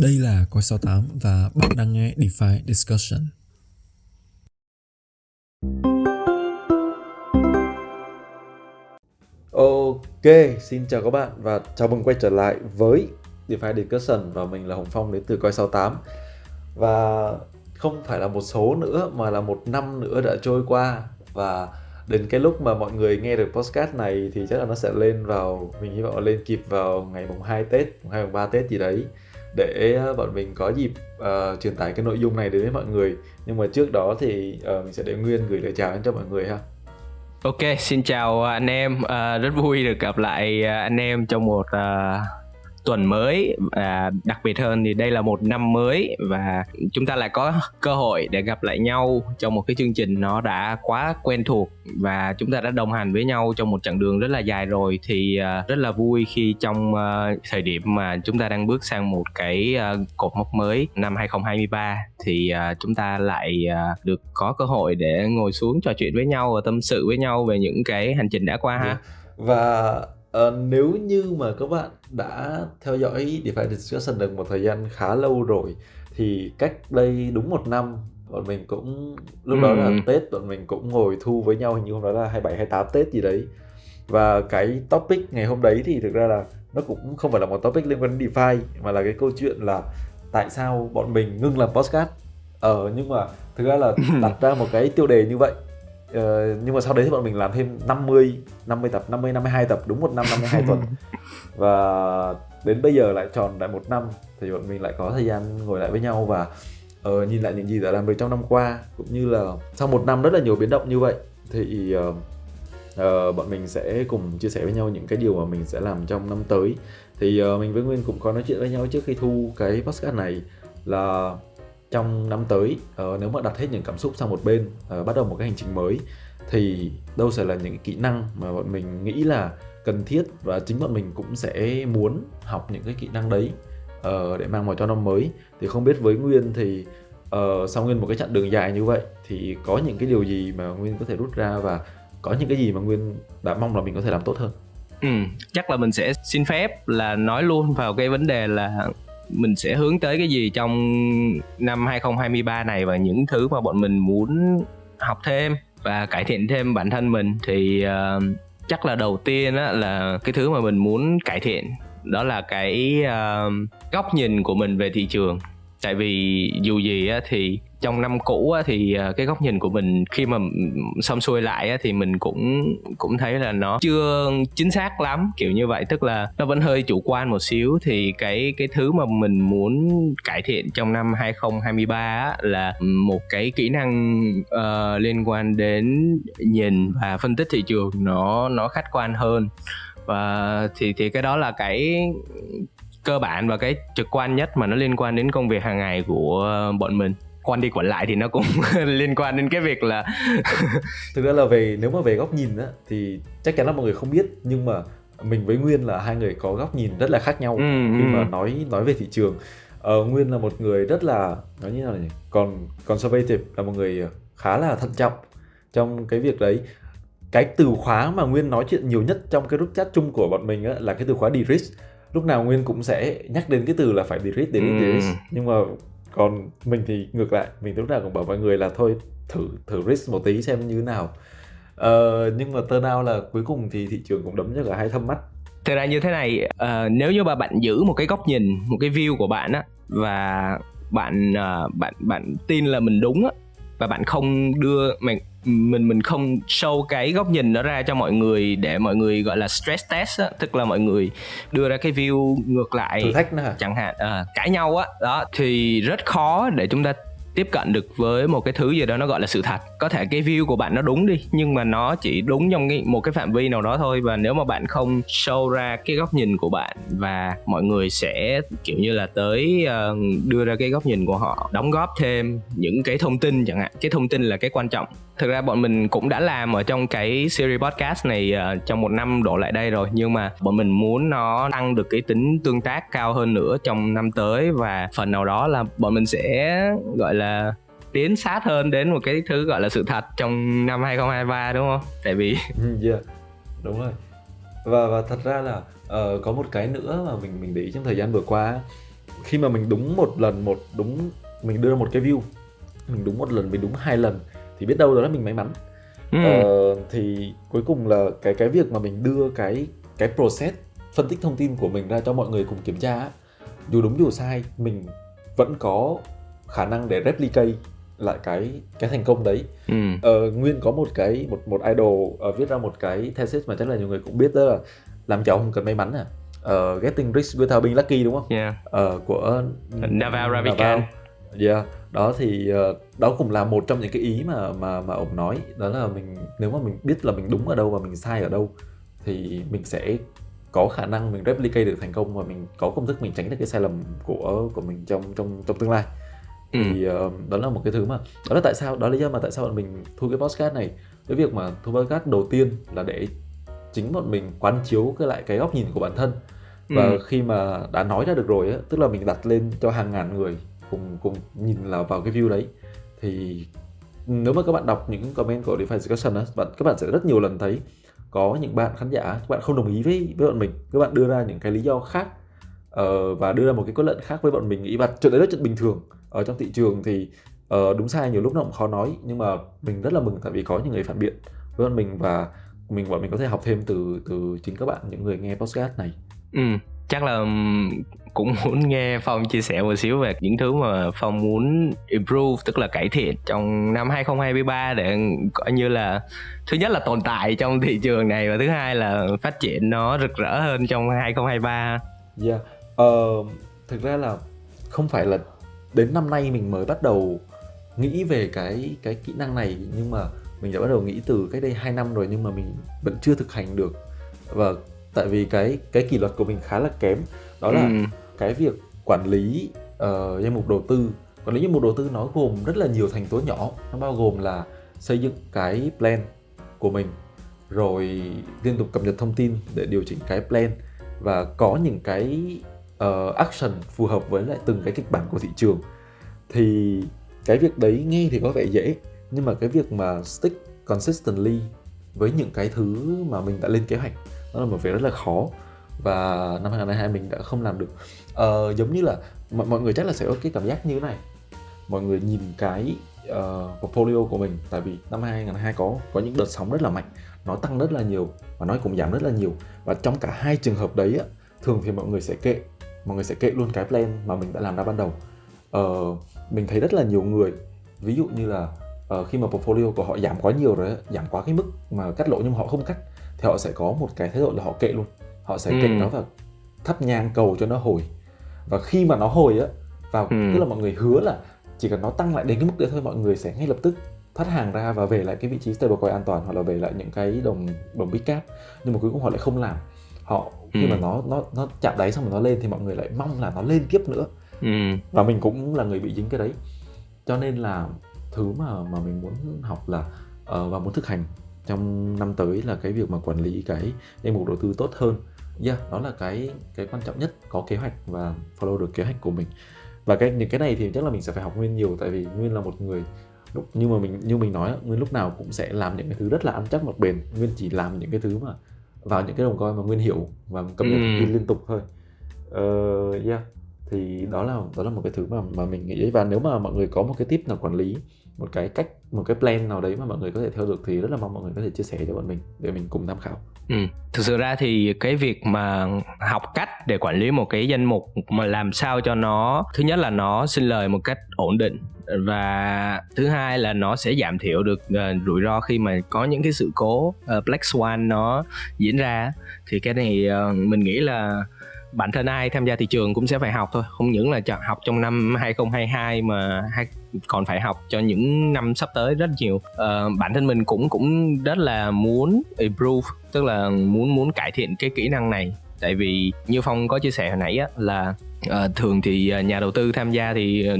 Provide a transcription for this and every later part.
Đây là Coi 68 và bạn đang nghe DeFi Discussion. Ok, xin chào các bạn và chào mừng quay trở lại với DeFi Discussion và mình là Hồng Phong đến từ Coi 68 Và không phải là một số nữa mà là một năm nữa đã trôi qua và đến cái lúc mà mọi người nghe được podcast này thì chắc là nó sẽ lên vào mình hy vọng là lên kịp vào ngày mùng 2 Tết, mùng 2 mùng 3 Tết gì đấy để ờ, bọn mình có dịp uh, truyền tải cái nội dung này đến với mọi người. Nhưng mà trước đó thì uh, mình sẽ để Nguyên gửi lời chào đến cho mọi người ha. Ok, xin chào anh em, uh, rất vui được gặp lại anh em trong một uh, tuần mới và đặc biệt hơn thì đây là một năm mới và chúng ta lại có cơ hội để gặp lại nhau trong một cái chương trình nó đã quá quen thuộc và chúng ta đã đồng hành với nhau trong một chặng đường rất là dài rồi thì à, rất là vui khi trong à, thời điểm mà chúng ta đang bước sang một cái à, cột mốc mới năm 2023 thì chúng ta lại được có cơ hội để ngồi xuống trò chuyện với nhau và tâm sự với nhau về những cái hành trình đã qua ha. Và uh, nếu như mà các bạn đã theo dõi DeFi Discussion được một thời gian khá lâu rồi thì cách đây đúng một năm bọn mình cũng lúc đó là Tết bọn mình cũng ngồi thu với nhau hình như hôm đó là 27 28 Tết gì đấy. Và cái topic ngày hôm đấy thì thực ra là nó cũng không phải là một topic liên quan đến DeFi mà là cái câu chuyện là tại sao bọn mình ngưng làm podcast. Ờ nhưng mà thực ra là đặt ra một cái tiêu đề như vậy Uh, nhưng mà sau đấy thì bọn mình làm thêm 50 50 tập 50 52 tập đúng một năm 52 tuần và đến bây giờ lại tròn lại một năm thì bọn mình lại có thời gian ngồi lại với nhau và uh, nhìn lại những gì đã làm được trong năm qua cũng như là sau một năm rất là nhiều biến động như vậy thì uh, uh, bọn mình sẽ cùng chia sẻ với nhau những cái điều mà mình sẽ làm trong năm tới. Thì uh, mình với Nguyên cũng có nói chuyện với nhau trước khi thu cái podcast này là trong năm tới uh, nếu mà đặt hết những cảm xúc sang một bên uh, bắt đầu một cái hành trình mới thì đâu sẽ là những kỹ năng mà bọn mình nghĩ là cần thiết và chính bọn mình cũng sẽ muốn học những cái kỹ năng đấy uh, để mang vào cho năm mới. Thì không biết với Nguyên thì uh, sau Nguyên một cái chặng đường dài như vậy thì có những cái điều gì mà Nguyên có thể rút ra và có những cái gì mà Nguyên đã mong là mình có thể làm tốt hơn? Ừ, chắc là mình sẽ xin phép là nói luôn vào cái vấn đề là mình sẽ hướng tới cái gì trong năm 2023 này và những thứ mà bọn mình muốn học thêm và cải thiện thêm bản thân mình. Thì uh, chắc là đầu tiên á là cái thứ mà mình muốn cải thiện đó là cái uh, góc nhìn của mình về thị trường. Tại vì dù gì á thì trong năm cũ á, thì à, cái góc nhìn của mình khi mà xong xuôi lại á, thì mình cũng cũng thấy là nó chưa chính xác lắm kiểu như vậy. Tức là nó vẫn hơi chủ quan một xíu. Thì cái cái thứ mà mình muốn cải thiện trong năm 2023 á, là một cái kỹ năng uh, liên quan đến nhìn và phân tích thị trường nó nó khách quan hơn. Và thì thì cái đó là cái cơ bản và cái trực quan nhất mà nó liên quan đến công việc hàng ngày của bọn mình quan đi quản lại thì nó cũng liên quan đến cái việc là thực ra là về nếu mà về góc nhìn á thì chắc chắn là mọi người không biết nhưng mà mình với Nguyên là hai người có góc nhìn rất là khác nhau ừ, khi ừ. mà nói nói về thị trường. Ờ, Nguyên là một người rất là nói như nào nhỉ? Còn conservative là một người khá là thận trọng trong cái việc đấy. Cái từ khóa mà Nguyên nói chuyện nhiều nhất trong cái group chat chung của bọn mình á, là cái từ khóa de-risk lúc nào Nguyên cũng sẽ nhắc đến cái từ là phải de-risk, de-risk, de-risk nhưng mà còn mình thì ngược lại mình lúc nào cũng bảo mọi người là thôi thử thử risk một tí xem như thế nào. Ờ, nhưng mà turn out là cuối cùng thì thị trường cũng đấm cho cả hai thâm mắt. Thực ra như thế này uh, nếu như mà bạn giữ một cái góc nhìn một cái view của bạn á và bạn uh, bạn bạn tin là mình đúng á và bạn không đưa mình mình mình không show cái góc nhìn đó ra cho mọi người để mọi người gọi là stress test á. Tức là mọi người đưa ra cái view ngược lại thử thách nữa chẳng hạn à, cãi nhau á. Đó thì rất khó để chúng ta tiếp cận được với một cái thứ gì đó nó gọi là sự thật. Có thể cái view của bạn nó đúng đi nhưng mà nó chỉ đúng trong cái, một cái phạm vi nào đó thôi. Và nếu mà bạn không show ra cái góc nhìn của bạn và mọi người sẽ kiểu như là tới ờ, đưa ra cái góc nhìn của họ đóng góp thêm những cái thông tin chẳng hạn. Cái thông tin là cái quan trọng. Thực ra bọn mình cũng đã làm ở trong cái series podcast này uh, trong một năm đổ lại đây rồi. Nhưng mà bọn mình muốn nó tăng được cái tính tương tác cao hơn nữa trong năm tới. Và phần nào đó là bọn mình sẽ gọi là tiến sát hơn đến một cái thứ gọi là sự thật trong năm 2023 đúng không? Tại vì ừ, yeah, đúng rồi. Và và thật ra là uh, có một cái nữa mà mình mình để ý trong thời gian vừa qua khi mà mình đúng một lần một đúng mình đưa một cái view mình đúng một lần mình đúng hai lần thì biết đâu đó là mình may mắn Ừ. Ờ, thì cuối cùng là cái cái việc mà mình đưa cái cái process phân tích thông tin của mình ra cho mọi người cùng kiểm tra dù đúng dù sai mình vẫn có khả năng để replicate lại cái cái thành công đấy. Ừ. Ờ, nguyên có một cái một một idol ờ, viết ra một cái thesis mà chắc là nhiều người cũng biết đó là làm giàu không cần may mắn à. Ờ, getting rich without being lucky đúng không? Yeah. Ờ, của Naval. Ravikant. Yeah, đó thì ờ, đó cũng là một trong những cái ý mà mà mà ông nói. Đó là mình nếu mà mình biết là mình đúng ở đâu và mình sai ở đâu thì mình sẽ có khả năng mình replicate được thành công và mình có công thức mình tránh được cái sai lầm của của mình trong trong trong tương lai Ừ. thì ờ, đó là một cái thứ mà đó là tại sao đó là lý do mà tại sao bọn mình thu cái podcast này. Cái việc mà thu podcast đầu tiên là để chính bọn mình quán chiếu cái lại cái góc nhìn của bản thân. Và Ừ. khi mà đã nói ra được rồi á tức là mình đặt lên cho hàng ngàn người cùng cùng nhìn là vào cái view đấy. Thì nếu mà các bạn đọc những comment của DeFi discussion á bạn các bạn sẽ rất nhiều lần thấy có những bạn khán giả các bạn không đồng ý với với bọn mình. Các bạn đưa ra những cái lý do khác ờ, và đưa ra một cái kết luận khác với bọn mình nghĩ và chuyện đấy rất chuyện bình thường ở trong thị trường thì ờ, đúng sai nhiều lúc nó cũng khó nói nhưng mà mình rất là mừng tại vì có những người phản biện với mình và mình bọn mình có thể học thêm từ từ chính các bạn những người nghe podcast này Ừ. Chắc là cũng muốn nghe Phong chia sẻ một xíu về những thứ mà Phong muốn improve tức là cải thiện trong năm 2023 để coi như là thứ nhất là tồn tại trong thị trường này và thứ hai là phát triển nó rực rỡ hơn trong 2023. Yeah. Ờ, thực ra là không phải là đến năm nay mình mới bắt đầu nghĩ về cái cái kỹ năng này. Nhưng mà mình đã bắt đầu nghĩ từ cách đây 2 năm rồi nhưng mà mình vẫn chưa thực hành được. Và tại vì cái cái kỷ luật của mình khá là kém. Đó là Ừ. cái việc quản lý ờ, danh mục đầu tư. Quản lý danh mục đầu tư nó gồm rất là nhiều thành tố nhỏ. Nó bao gồm là xây dựng cái plan của mình rồi liên tục cập nhật thông tin để điều chỉnh cái plan. Và có những cái uh, action phù hợp với lại từng cái kịch bản của thị trường. Thì cái việc đấy nghe thì có vẻ dễ nhưng mà cái việc mà stick consistently với những cái thứ mà mình đã lên kế hoạch nó là một việc rất là khó. Và năm 2022 mình đã không làm được. Uh, giống như là mọi, mọi người chắc là sẽ có cái cảm giác như thế này. Mọi người nhìn cái uh, portfolio của mình tại vì năm 2022 có có những đợt sóng rất là mạnh nó tăng rất là nhiều và nó cũng giảm rất là nhiều. Và trong cả hai trường hợp đấy á, thường thì mọi người sẽ kệ mọi người sẽ kệ luôn cái plan mà mình đã làm ra ban đầu. Ờ, mình thấy rất là nhiều người ví dụ như là ờ, khi mà portfolio của họ giảm quá nhiều rồi giảm quá cái mức mà cắt lỗ nhưng mà họ không cắt thì họ sẽ có một cái thái độ là họ kệ luôn. Họ sẽ kệ Ừ. nó và thắp nhang cầu cho nó hồi. Và khi mà nó hồi á vào Ừ. tức là mọi người hứa là chỉ cần nó tăng lại đến cái mức đấy thôi mọi người sẽ ngay lập tức thoát hàng ra và về lại cái vị trí stablecoin an toàn hoặc là về lại những cái đồng đồng big cap. Nhưng mà cuối cùng họ lại không làm họ khi Ừ. mà nó nó nó chạm đáy xong rồi nó lên thì mọi người lại mong là nó lên tiếp nữa. Ừ. và mình cũng là người bị dính cái đấy. Cho nên là thứ mà mà mình muốn học là ờ, và muốn thực hành trong năm tới là cái việc mà quản lý cái danh mục đầu tư tốt hơn. Yeah đó là cái cái quan trọng nhất có kế hoạch và follow được kế hoạch của mình. Và cái những cái này thì chắc là mình sẽ phải học nguyên nhiều tại vì nguyên là một người lúc nhưng mà mình như mình nói nguyên lúc nào cũng sẽ làm những cái thứ rất là ăn chắc mặc bền. Nguyên chỉ làm những cái thứ mà vào những cái đồng coin mà nguyên hiểu và cập nhật thông tin Ừ. liên tục thôi. Ờ yeah. Thì đó là đó là một cái thứ mà mà mình nghĩ. Và nếu mà mọi người có một cái tip nào quản lý một cái cách một cái plan nào đấy mà mọi người có thể theo được thì rất là mong mọi người có thể chia sẻ cho bọn mình để mình cùng tham khảo. Ừ. Thực sự ra thì cái việc mà học cách để quản lý một cái danh mục mà làm sao cho nó thứ nhất là nó sinh lời một cách ổn định và thứ hai là nó sẽ giảm thiểu được uh, rủi ro khi mà có những cái sự cố uh, black swan nó diễn ra. Thì cái này uh, mình nghĩ là bản thân ai tham gia thị trường cũng sẽ phải học thôi không những là chọn học trong năm 2022 mà hay còn phải học cho những năm sắp tới rất nhiều. Ờ, bản thân mình cũng cũng rất là muốn improve tức là muốn muốn cải thiện cái kỹ năng này. Tại vì như phong có chia sẻ hồi nãy á là ờ, thường thì ờ, nhà đầu tư tham gia thì ờ,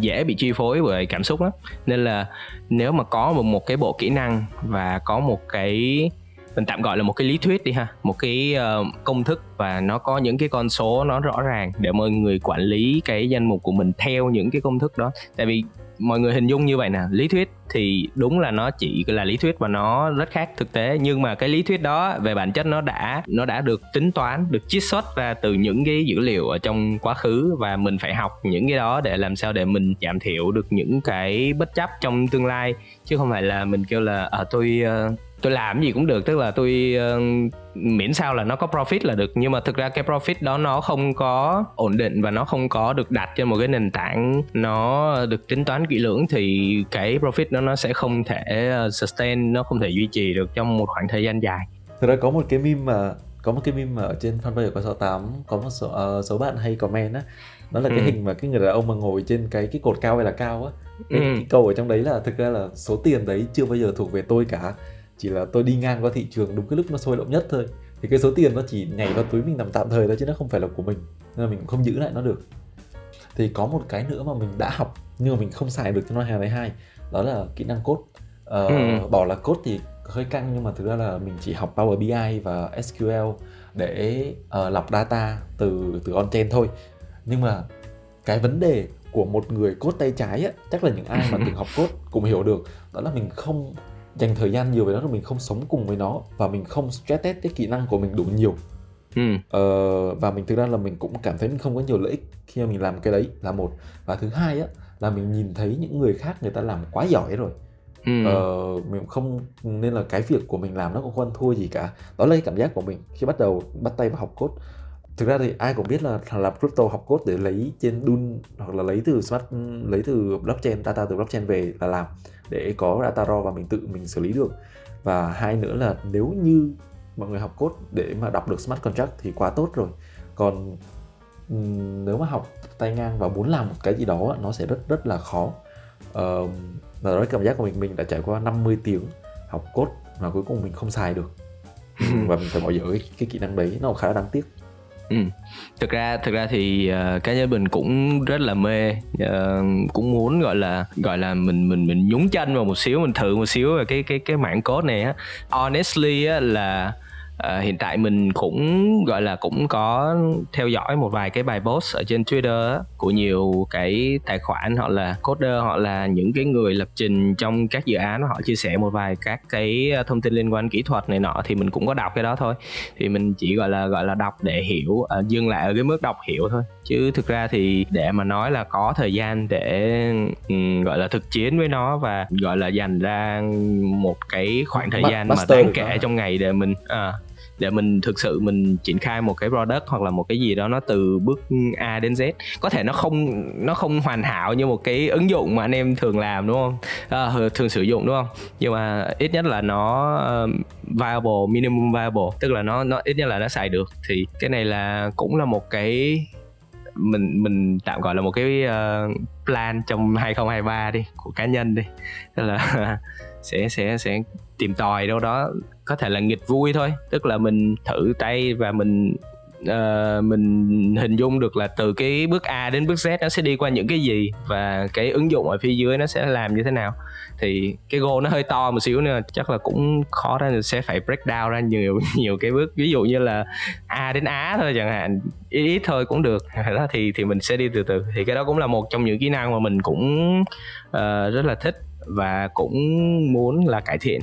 dễ bị chi phối bởi cảm xúc lắm. Nên là nếu mà có một một cái bộ kỹ năng và có một cái mình tạm gọi là một cái lý thuyết đi ha một cái uh, công thức và nó có những cái con số nó rõ ràng để mọi người quản lý cái danh mục của mình theo những cái công thức đó. Tại vì mọi người hình dung như vậy nè lý thuyết thì đúng là nó chỉ là lý thuyết và nó rất khác thực tế. Nhưng mà cái lý thuyết đó về bản chất nó đã nó đã được tính toán được chiết xuất ra từ những cái dữ liệu ở trong quá khứ và mình phải học những cái đó để làm sao để mình giảm thiểu được những cái bất chấp trong tương lai. Chứ không phải là mình kêu là ở à, tôi uh, tôi làm gì cũng được tức là tôi uh, miễn sao là nó có profit là được. Nhưng mà thực ra cái profit đó nó không có ổn định và nó không có được đặt trên một cái nền tảng nó được tính toán kỹ lưỡng thì cái profit đó nó sẽ không thể ờ, sustain nó không thể duy trì được trong một khoảng thời gian dài. Thực ra có một cái meme mà có một cái meme mà ở trên fanpage của 68 có một số, uh, số bạn hay comment á. Đó là cái ừ. hình mà cái người đàn ông mà ngồi trên cái cái cột cao hay là cao á. Cái, ừ. cái câu ở trong đấy là thực ra là số tiền đấy chưa bao giờ thuộc về tôi cả chỉ là tôi đi ngang qua thị trường đúng cái lúc nó sôi động nhất thôi. Thì cái số tiền nó chỉ nhảy vào túi mình nằm tạm thời thôi chứ nó không phải là của mình. Nên là mình cũng không giữ lại nó được. Thì có một cái nữa mà mình đã học nhưng mà mình không xài được trong năm 2022 đó là kỹ năng code. Ờ, ừ. bảo là code thì hơi căng nhưng mà thực ra là mình chỉ học Power BI và SQL để uh, lọc data từ từ on-chain thôi. Nhưng mà cái vấn đề của một người code tay trái á, chắc là những ai mà từng học code cũng hiểu được đó là mình không dành thời gian nhiều với nó rồi mình không sống cùng với nó và mình không stress test cái kỹ năng của mình đủ nhiều. Ừ. ờ, và mình thực ra là mình cũng cảm thấy mình không có nhiều lợi ích khi mà mình làm cái đấy là một. Và thứ hai á là mình nhìn thấy những người khác người ta làm quá giỏi rồi. Ừ. ờ, mình không nên là cái việc của mình làm nó cũng không ăn thua gì cả. Đó là cái cảm giác của mình khi bắt đầu bắt tay vào học code thực ra thì ai cũng biết là làm crypto học code để lấy trên Dun hoặc là lấy từ smart lấy từ blockchain data từ blockchain về là làm để có data raw và mình tự mình xử lý được. Và hai nữa là nếu như mọi người học code để mà đọc được smart contract thì quá tốt rồi. Còn nếu mà học tay ngang và muốn làm một cái gì đó nó sẽ rất rất là khó. Uh, và đó cảm giác của mình mình đã trải qua 50 tiếng học code mà cuối cùng mình không xài được. Và mình phải bỏ dở cái, cái kỹ năng đấy nó khá là đáng tiếc Ừ. thực ra thực ra thì uh, cá nhân mình cũng rất là mê uh, cũng muốn gọi là gọi là mình mình mình nhúng chân vào một xíu mình thử một xíu về cái cái cái mảng code này á honestly á là uh, hiện tại mình cũng gọi là cũng có theo dõi một vài cái bài post ở trên Twitter của nhiều cái tài khoản họ là coder họ là những cái người lập trình trong các dự án họ chia sẻ một vài các cái thông tin liên quan kỹ thuật này nọ thì mình cũng có đọc cái đó thôi. Thì mình chỉ gọi là gọi là đọc để hiểu uh, dừng lại ở cái mức đọc hiểu thôi. Chứ thực ra thì để mà nói là có thời gian để um, gọi là thực chiến với nó và gọi là dành ra một cái khoảng thời gian mà đáng kể trong ngày để mình à, để mình thực sự mình triển khai một cái product hoặc là một cái gì đó nó từ bước A đến Z. Có thể nó không nó không hoàn hảo như một cái ứng dụng mà anh em thường làm đúng không? À, thường sử dụng đúng không? Nhưng mà ít nhất là nó uh, viable minimum viable. Tức là nó nó ít nhất là nó xài được. Thì cái này là cũng là một cái mình mình tạm gọi là một cái uh, plan trong 2023 đi của cá nhân đi. Tức là sẽ sẽ sẽ tìm tòi đâu đó có thể là nghịch vui thôi. Tức là mình thử tay và mình uh, mình hình dung được là từ cái bước A đến bước Z nó sẽ đi qua những cái gì và cái ứng dụng ở phía dưới nó sẽ làm như thế nào. Thì cái goal nó hơi to một xíu nữa chắc là cũng khó ra sẽ phải break down ra nhiều nhiều cái bước. Ví dụ như là A đến Á thôi chẳng hạn ít ít thôi cũng được. Đó thì thì mình sẽ đi từ từ. Thì cái đó cũng là một trong những kỹ năng mà mình cũng uh, rất là thích và cũng muốn là cải thiện.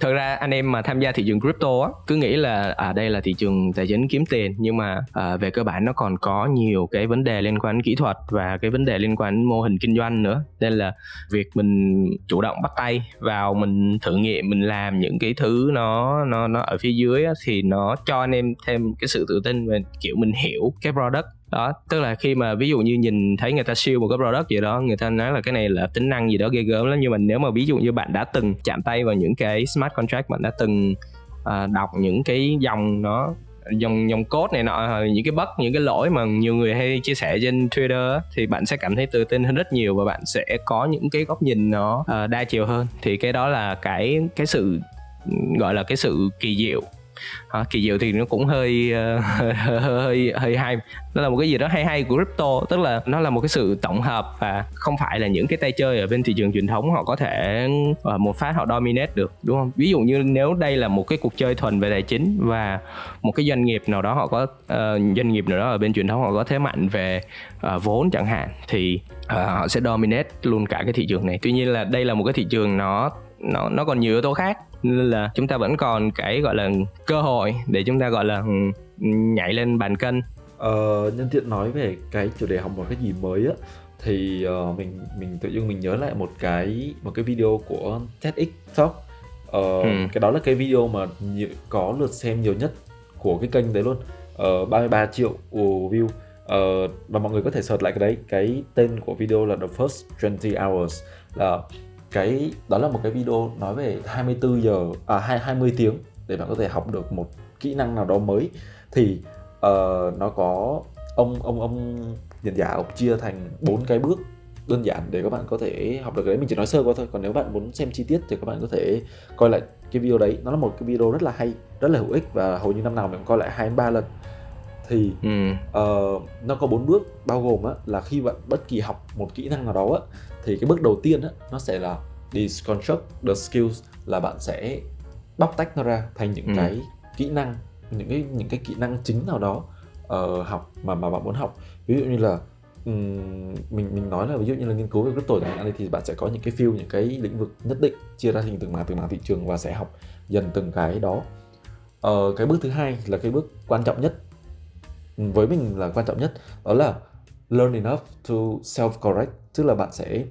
Thật ra anh em mà tham gia thị trường crypto á cứ nghĩ là à đây là thị trường tài chính kiếm tiền nhưng mà à, về cơ bản nó còn có nhiều cái vấn đề liên quan đến kỹ thuật và cái vấn đề liên quan đến mô hình kinh doanh nữa. Nên là việc mình chủ động bắt tay vào mình thử nghiệm mình làm những cái thứ nó nó nó ở phía dưới á, thì nó cho anh em thêm cái sự tự tin về kiểu mình hiểu cái product đó tức là khi mà ví dụ như nhìn thấy người ta siêu một cái product gì đó người ta nói là cái này là tính năng gì đó ghê gớm lắm. Nhưng mà nếu mà ví dụ như bạn đã từng chạm tay vào những cái smart contract bạn đã từng uh, đọc những cái dòng nó dòng dòng code này nọ những cái bất những cái lỗi mà nhiều người hay chia sẻ trên Twitter thì bạn sẽ cảm thấy tự tin hơn rất nhiều và bạn sẽ có những cái góc nhìn nó uh, đa chiều hơn. Thì cái đó là cái cái sự gọi là cái sự kỳ diệu à, kỳ diệu thì nó cũng hơi, uh, hơi hơi hơi hay. Nó là một cái gì đó hay hay của crypto tức là nó là một cái sự tổng hợp và không phải là những cái tay chơi ở bên thị trường truyền thống họ có thể uh, một phát họ dominate được đúng không? Ví dụ như nếu đây là một cái cuộc chơi thuần về tài chính và một cái doanh nghiệp nào đó họ có uh, doanh nghiệp nào đó ở bên truyền thống họ có thế mạnh về uh, vốn chẳng hạn thì uh, họ sẽ dominate luôn cả cái thị trường này. Tuy nhiên là đây là một cái thị trường nó nó nó còn nhiều yếu tố khác. Nên là chúng ta vẫn còn cái gọi là cơ hội để chúng ta gọi là ừ, nhảy lên bàn cân. Ờ, nhân tiện nói về cái chủ đề học một cái gì mới á thì uh, mình mình tự dưng mình nhớ lại một cái một cái video của TEDx Talk. Uh, ừ. cái đó là cái video mà nhiều, có lượt xem nhiều nhất của cái kênh đấy luôn. Uh, 33 triệu view. Uh, và mọi người có thể search lại cái đấy. Cái tên của video là the first 20 hours. Là cái đó là một cái video nói về 24 giờ à 20 tiếng để bạn có thể học được một kỹ năng nào đó mới. Thì uh, nó có ông ông ông diễn giả ông chia thành bốn cái bước đơn giản để các bạn có thể học được cái đấy. Mình chỉ nói sơ qua thôi còn nếu bạn muốn xem chi tiết thì các bạn có thể coi lại cái video đấy. Nó là một cái video rất là hay rất là hữu ích và hầu như năm nào mình cũng coi lại hai ba lần. Thì ừ. uh, nó có bốn bước bao gồm á, là khi bạn bất kỳ học một kỹ năng nào đó á, thì cái bước đầu tiên á, nó sẽ là deconstruct the skills là bạn sẽ bóc tách nó ra thành những ừ. cái kỹ năng những cái những cái kỹ năng chính nào đó uh, học mà mà bạn muốn học ví dụ như là um, mình mình nói là ví dụ như là nghiên cứu về crypto chẳng hạn thì bạn sẽ có những cái field những cái lĩnh vực nhất định chia ra thành từng mảng từng mảng thị trường và sẽ học dần từng cái đó uh, cái bước thứ hai là cái bước quan trọng nhất với mình là quan trọng nhất đó là learn enough to self correct tức là bạn sẽ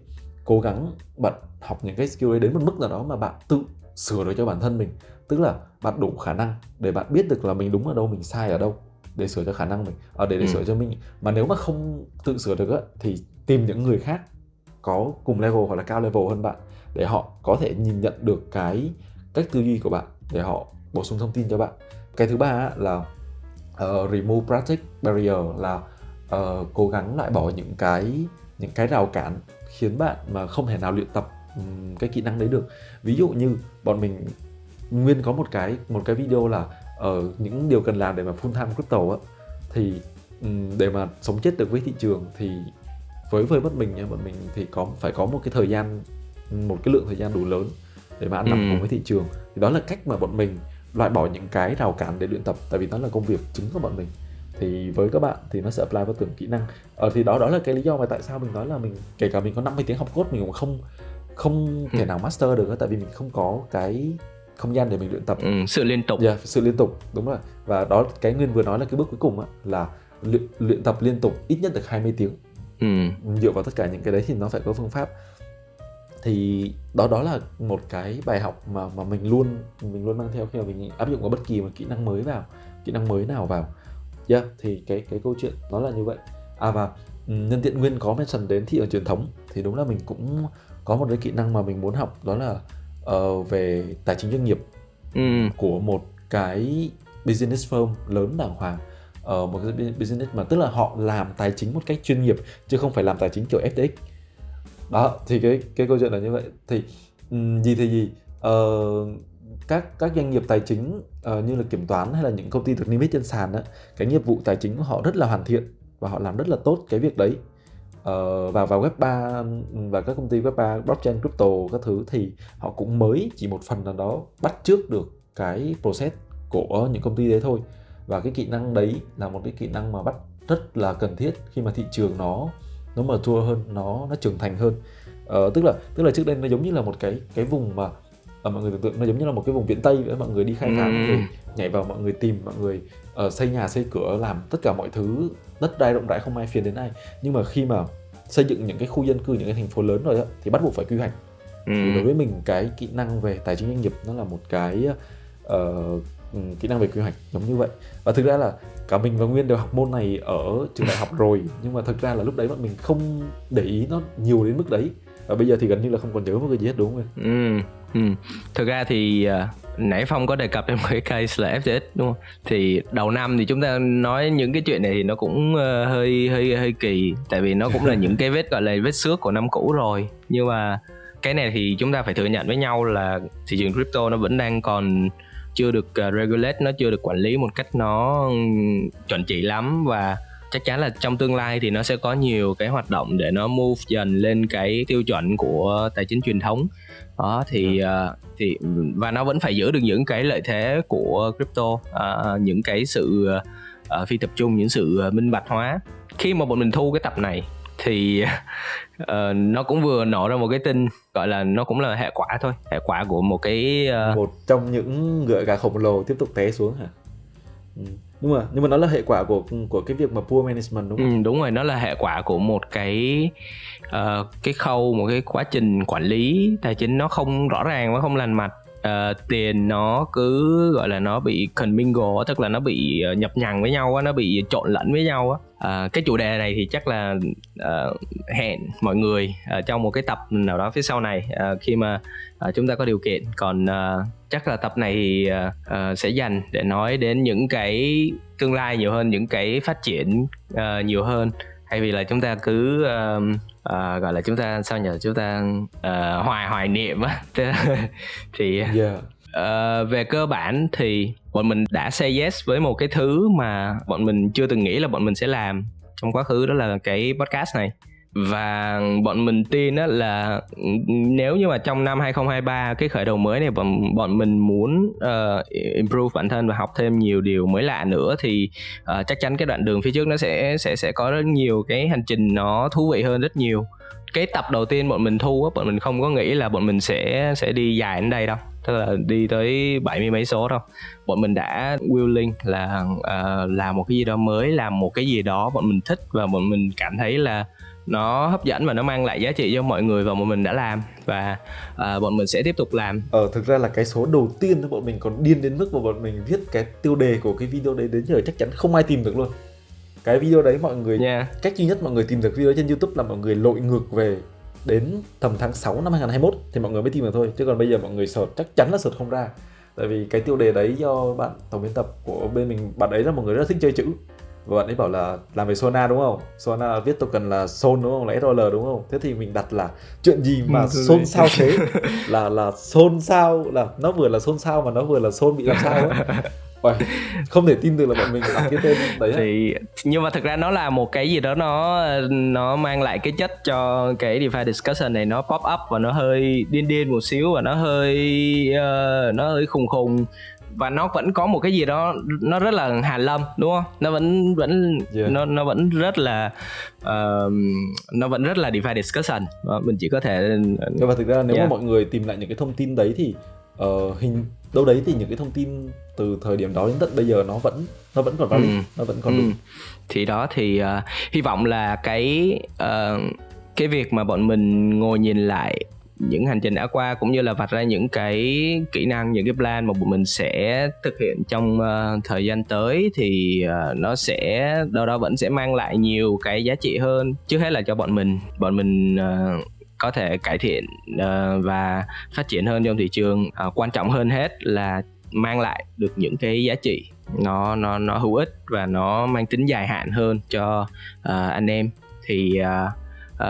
cố gắng bạn học những cái skill ấy đến một mức nào đó mà bạn tự sửa được cho bản thân mình. Tức là bạn đủ khả năng để bạn biết được là mình đúng ở đâu mình sai ở đâu để sửa cho khả năng mình à, để để ừ. sửa cho mình. Mà nếu mà không tự sửa được á, thì tìm những người khác có cùng level hoặc là cao level hơn bạn để họ có thể nhìn nhận được cái cách tư duy của bạn để họ bổ sung thông tin cho bạn. Cái thứ ba là uh, remove practice barrier là uh, cố gắng loại bỏ những cái những cái rào cản khiến bạn mà không thể nào luyện tập um, cái kỹ năng đấy được. Ví dụ như bọn mình nguyên có một cái một cái video là ở uh, những điều cần làm để mà full time crypto á thì um, để mà sống chết được với thị trường thì với với bọn mình nha bọn mình thì có phải có một cái thời gian một cái lượng thời gian đủ lớn để mà ăn nằm ừ. cùng với thị trường. Thì đó là cách mà bọn mình loại bỏ những cái rào cản để luyện tập tại vì nó là công việc chính của bọn mình thì với các bạn thì nó sẽ apply vào từng kỹ năng. Ờ, thì đó đó là cái lý do mà tại sao mình nói là mình kể cả mình có 50 tiếng học code mình cũng không không thể ừ. nào master được tại vì mình không có cái không gian để mình luyện tập. Ừ, sự liên tục. Yeah, sự liên tục đúng rồi. Và đó cái nguyên vừa nói là cái bước cuối cùng á, là luyện, luyện tập liên tục ít nhất được 20 tiếng. Ừ. dựa vào tất cả những cái đấy thì nó phải có phương pháp. Thì đó đó là một cái bài học mà mà mình luôn mình luôn mang theo khi mà mình áp dụng vào bất kỳ một kỹ năng mới vào kỹ năng mới nào vào yeah, thì cái cái câu chuyện nó là như vậy. À và ừ, nhân tiện nguyên có mention đến thị trường truyền thống thì đúng là mình cũng có một cái kỹ năng mà mình muốn học đó là uh, về tài chính doanh nghiệp ừ. của một cái business firm lớn đàng hoàng. Uh, một cái business mà tức là họ làm tài chính một cách chuyên nghiệp chứ không phải làm tài chính kiểu FTX đó thì cái cái câu chuyện là như vậy. Thì um, gì thì gì uh, các các doanh nghiệp tài chính uh, như là kiểm toán hay là những công ty được niêm yết trên sàn á cái nghiệp vụ tài chính của họ rất là hoàn thiện và họ làm rất là tốt cái việc đấy. Ờ, uh, và vào web 3 và các công ty web 3 blockchain crypto các thứ thì họ cũng mới chỉ một phần nào đó bắt trước được cái process của những công ty đấy thôi. Và cái kỹ năng đấy là một cái kỹ năng mà bắt rất là cần thiết khi mà thị trường nó nó mở thua hơn nó nó trưởng thành hơn. Uh, tức là tức là trước đây nó giống như là một cái cái vùng mà ở mọi người tưởng tượng nó giống như là một cái vùng viễn tây vậy mọi người đi khai phá mọi người nhảy vào mọi người tìm mọi người uh, xây nhà xây cửa làm tất cả mọi thứ đất đai rộng rãi không ai phiền đến ai. Nhưng mà khi mà xây dựng những cái khu dân cư những cái thành phố lớn rồi đó, thì bắt buộc phải quy hoạch. Ừ. thì đối với mình cái kỹ năng về tài chính doanh nghiệp nó là một cái uh, kỹ năng về quy hoạch giống như vậy. Và thực ra là cả mình và nguyên đều học môn này ở trường đại học rồi nhưng mà thực ra là lúc đấy bọn mình không để ý nó nhiều đến mức đấy. Và bây giờ thì gần như là không còn nhớ một cái gì hết đúng không ừ, ừ. thực ra thì uh, nãy phong có đề cập đến một cái case là FTX đúng không? Thì đầu năm thì chúng ta nói những cái chuyện này thì nó cũng uh, hơi hơi hơi kỳ. Tại vì nó cũng là những cái vết gọi là vết xước của năm cũ rồi. Nhưng mà cái này thì chúng ta phải thừa nhận với nhau là thị trường crypto nó vẫn đang còn chưa được uh, regulate nó chưa được quản lý một cách nó chuẩn chỉ lắm. Và chắc chắn là trong tương lai thì nó sẽ có nhiều cái hoạt động để nó move dần lên cái tiêu chuẩn của tài chính truyền thống đó thì uh, thì và nó vẫn phải giữ được những cái lợi thế của crypto uh, những cái sự uh, phi tập trung những sự minh bạch hóa khi mà bọn mình thu cái tập này thì uh, nó cũng vừa nổ ra một cái tin gọi là nó cũng là hệ quả thôi hệ quả của một cái uh... một trong những ngựa gà khổng lồ tiếp tục té xuống hả ừ. nhưng mà nhưng mà nó là hệ quả của của cái việc mà poor management đúng không? Ừ, đúng rồi nó là hệ quả của một cái uh, cái khâu một cái quá trình quản lý tài chính nó không rõ ràng và không lành mạch uh, ờ, tiền nó cứ gọi là nó bị commingle tức là nó bị ờ, nhập nhằng với nhau nó bị trộn lẫn với nhau á. Uh, cái chủ đề này thì chắc là uh, hẹn mọi người uh, trong một cái tập nào đó phía sau này uh, khi mà uh, chúng ta có điều kiện. Còn uh, chắc là tập này thì uh, uh, sẽ dành để nói đến những cái tương lai nhiều hơn những cái phát triển uh, nhiều hơn. Thay vì là chúng ta cứ uh, uh, gọi là chúng ta sao nhờ chúng ta uh, hoài hoài niệm á. Thì yeah. uh, về cơ bản thì bọn mình đã say yes với một cái thứ mà bọn mình chưa từng nghĩ là bọn mình sẽ làm trong quá khứ đó là cái podcast này và bọn mình tin á là nếu như mà trong năm 2023 cái khởi đầu mới này bọn bọn mình muốn uh, improve bản thân và học thêm nhiều điều mới lạ nữa thì uh, chắc chắn cái đoạn đường phía trước nó sẽ sẽ sẽ có rất nhiều cái hành trình nó thú vị hơn rất nhiều. Cái tập đầu tiên bọn mình thu á bọn mình không có nghĩ là bọn mình sẽ sẽ đi dài đến đây đâu. Tức là đi tới bảy mươi mấy số đâu bọn mình đã willing là uh, làm một cái gì đó mới làm một cái gì đó bọn mình thích và bọn mình cảm thấy là nó hấp dẫn và nó mang lại giá trị cho mọi người và bọn mình đã làm. Và uh, bọn mình sẽ tiếp tục làm. Ờ thực ra là cái số đầu tiên bọn mình còn điên đến mức mà bọn mình viết cái tiêu đề của cái video đấy đến giờ chắc chắn không ai tìm được luôn. Cái video đấy mọi người yeah. cách duy nhất mọi người tìm được video trên youtube là mọi người lội ngược về đến tầm tháng 6 năm 2021 thì mọi người mới tìm được thôi. Chứ còn bây giờ mọi người search chắc chắn là search không ra. Tại vì cái tiêu đề đấy do bạn tổng biên tập của bên mình bạn ấy là một người rất thích chơi chữ và bạn ấy bảo là làm về Sona đúng không? Sona viết token là Son đúng không? Là SOL đúng không? Thế thì mình đặt là chuyện gì mà ừ, xôn xao thế? là là xôn xao là nó vừa là xôn xao mà nó vừa là xôn bị làm sao ấy. Không thể tin được là bọn mình đặt cái tên đấy thì nhưng mà thực ra nó là một cái gì đó nó nó mang lại cái chất cho cái DeFi discussion này nó pop up và nó hơi điên điên một xíu và nó hơi uh, nó hơi khùng khùng và nó vẫn có một cái gì đó nó rất là hàn lâm đúng không nó vẫn vẫn yeah. nó nó vẫn rất là uh, nó vẫn rất là DeFi discussion đó, mình chỉ có thể mà thực ra nếu yeah. mà mọi người tìm lại những cái thông tin đấy thì uh, hình đâu đấy thì những cái thông tin từ thời điểm đó đến tận bây giờ nó vẫn nó vẫn còn valid ừ. nó vẫn còn ừ. đúng thì đó thì uh, hy vọng là cái uh, cái việc mà bọn mình ngồi nhìn lại những hành trình đã qua cũng như là vạch ra những cái kỹ năng những cái plan mà bọn mình sẽ thực hiện trong uh, thời gian tới thì uh, nó sẽ đâu đó vẫn sẽ mang lại nhiều cái giá trị hơn. Trước hết là cho bọn mình bọn mình uh, có thể cải thiện uh, và phát triển hơn trong thị trường. Uh, quan trọng hơn hết là mang lại được những cái giá trị nó nó nó hữu ích và nó mang tính dài hạn hơn cho uh, anh em. Thì uh,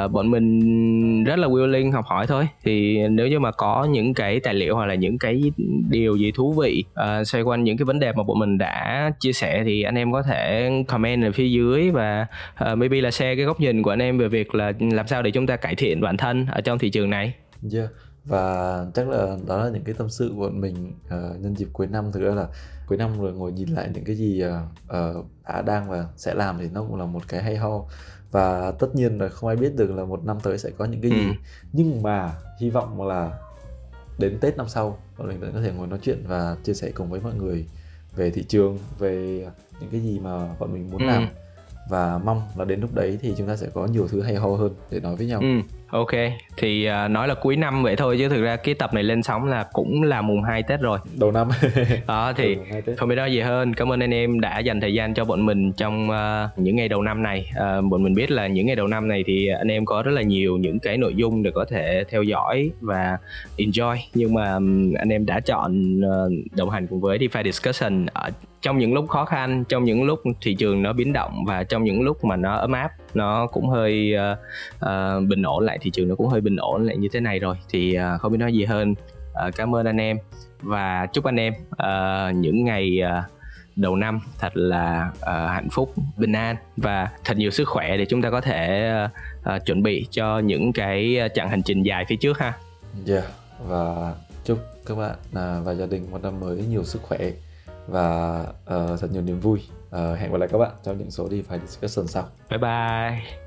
uh, bọn mình rất là willing học hỏi thôi. Thì nếu như mà có những cái tài liệu hoặc là những cái điều gì thú vị uh, xoay quanh những cái vấn đề mà bọn mình đã chia sẻ thì anh em có thể comment ở phía dưới và uh, maybe là share cái góc nhìn của anh em về việc là làm sao để chúng ta cải thiện bản thân ở trong thị trường này. Yeah và chắc là đó là những cái tâm sự của bọn mình uh, nhân dịp cuối năm. Thực ra là cuối năm rồi ngồi nhìn lại những cái gì uh, uh, đã đang và sẽ làm thì nó cũng là một cái hay ho và tất nhiên là không ai biết được là một năm tới sẽ có những cái gì ừ. nhưng mà hy vọng là đến tết năm sau bọn mình vẫn có thể ngồi nói chuyện và chia sẻ cùng với mọi người về thị trường về những cái gì mà bọn mình muốn ừ. làm và mong là đến lúc đấy thì chúng ta sẽ có nhiều thứ hay ho hơn để nói với nhau. Ừ, ok, thì uh, nói là cuối năm vậy thôi chứ thực ra cái tập này lên sóng là cũng là mùng 2 Tết rồi. Đầu năm. Đó thì không biết nói gì hơn. Cảm ơn anh em đã dành thời gian cho bọn mình trong uh, những ngày đầu năm này. Uh, bọn mình biết là những ngày đầu năm này thì anh em có rất là nhiều những cái nội dung để có thể theo dõi và enjoy nhưng mà um, anh em đã chọn uh, đồng hành cùng với DeFi Discussion ở trong những lúc khó khăn trong những lúc thị trường nó biến động và trong những lúc mà nó ấm áp nó cũng hơi uh, uh, bình ổn lại thị trường nó cũng hơi bình ổn lại như thế này rồi thì uh, không biết nói gì hơn uh, cảm ơn anh em và chúc anh em uh, những ngày uh, đầu năm thật là uh, hạnh phúc bình an và thật nhiều sức khỏe để chúng ta có thể uh, uh, chuẩn bị cho những cái chặng hành trình dài phía trước ha. Yeah và chúc các bạn uh, và gia đình một năm mới nhiều sức khỏe và uh, thật nhiều niềm vui. Uh, hẹn gặp lại các bạn trong những số DeFi discussion sau. Bye bye.